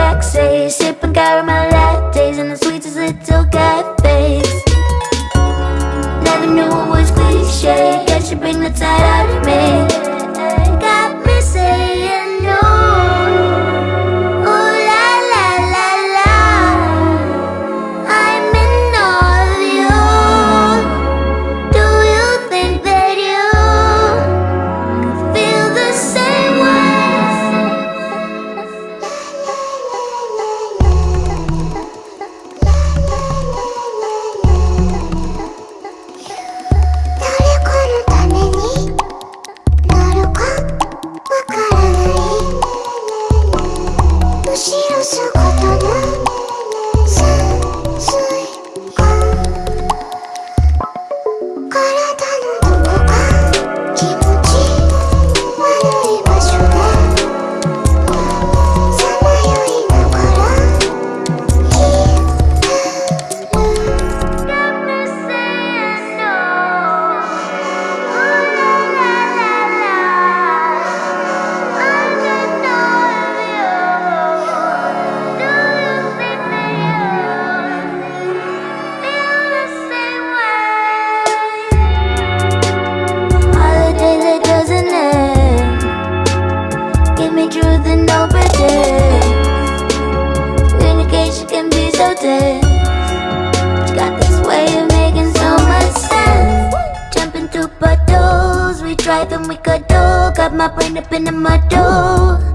sexy Sipping caramel lattes in the sweetest little cafes. Never knew it was cliche Yeah, she bring the tide out of me. No pretend Communication can be so tense Got this way of making so much sense. Jumping through puddles We try then we cuddle. Got my brain up in the muddle